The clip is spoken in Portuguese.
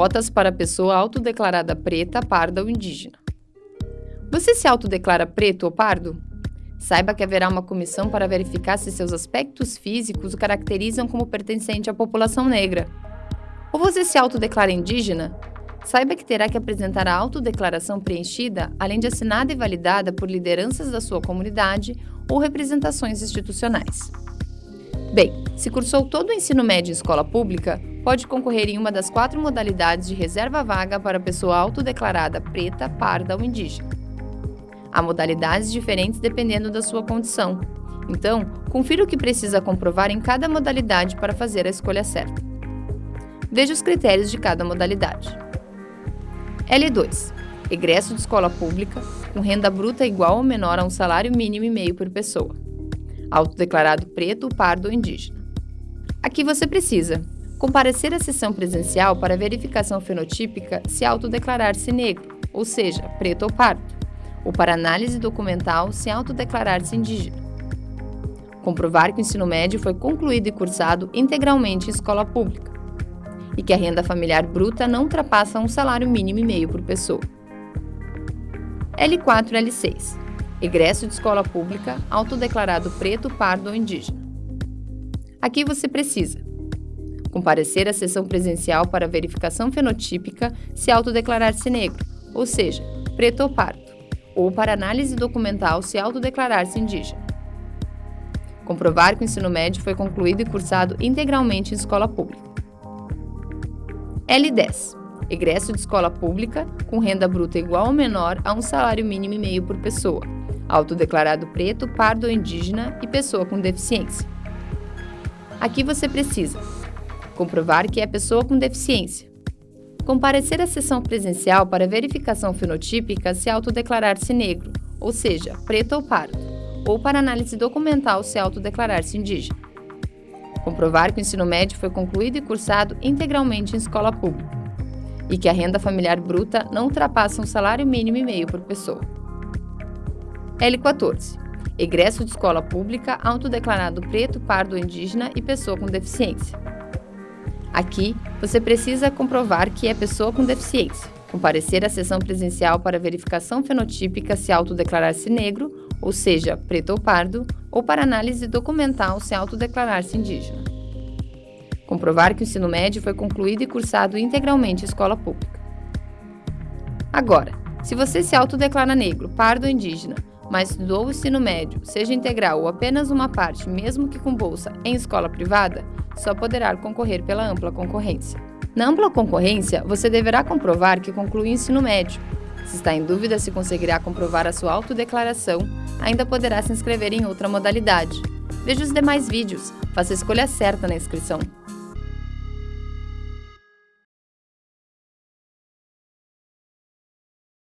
Cotas para pessoa autodeclarada preta, parda ou indígena. Você se autodeclara preto ou pardo? Saiba que haverá uma comissão para verificar se seus aspectos físicos o caracterizam como pertencente à população negra. Ou você se autodeclara indígena? Saiba que terá que apresentar a autodeclaração preenchida, além de assinada e validada por lideranças da sua comunidade ou representações institucionais. Bem, se cursou todo o ensino médio em escola pública, pode concorrer em uma das quatro modalidades de reserva vaga para pessoa autodeclarada preta, parda ou indígena. Há modalidades diferentes dependendo da sua condição. Então, confira o que precisa comprovar em cada modalidade para fazer a escolha certa. Veja os critérios de cada modalidade. L2. Egresso de escola pública, com renda bruta igual ou menor a um salário mínimo e meio por pessoa. Autodeclarado preto, pardo ou indígena. Aqui você precisa comparecer à sessão presencial para verificação fenotípica se autodeclarar-se negro, ou seja, preto ou pardo ou para análise documental se autodeclarar-se indígena. Comprovar que o ensino médio foi concluído e cursado integralmente em escola pública e que a renda familiar bruta não ultrapassa um salário mínimo e meio por pessoa. L4 e L6. Egresso de escola pública, autodeclarado preto, pardo ou indígena. Aqui você precisa comparecer à sessão presencial para verificação fenotípica se autodeclarar-se negro, ou seja, preto ou pardo ou para análise documental se autodeclarar-se indígena. Comprovar que o ensino médio foi concluído e cursado integralmente em escola pública. L10. Egresso de escola pública com renda bruta igual ou menor a um salário mínimo e meio por pessoa, autodeclarado preto, pardo ou indígena e pessoa com deficiência. Aqui você precisa comprovar que é pessoa com deficiência, Comparecer à sessão presencial para verificação fenotípica se autodeclarar-se negro, ou seja, preto ou pardo, ou para análise documental se autodeclarar-se indígena. Comprovar que o ensino médio foi concluído e cursado integralmente em escola pública e que a renda familiar bruta não ultrapassa um salário mínimo e meio por pessoa. L14. Egresso de escola pública autodeclarado preto, pardo indígena e pessoa com deficiência. Aqui, você precisa comprovar que é pessoa com deficiência, comparecer à sessão presencial para verificação fenotípica se autodeclarar-se negro, ou seja, preto ou pardo, ou para análise documental se autodeclarar-se indígena. Comprovar que o ensino médio foi concluído e cursado integralmente em escola pública. Agora, se você se autodeclara negro, pardo ou indígena, mas estudou o ensino médio, seja integral ou apenas uma parte, mesmo que com bolsa, em escola privada, só poderá concorrer pela ampla concorrência. Na ampla concorrência, você deverá comprovar que concluiu o ensino médio. Se está em dúvida se conseguirá comprovar a sua autodeclaração, ainda poderá se inscrever em outra modalidade. Veja os demais vídeos, faça a escolha certa na inscrição.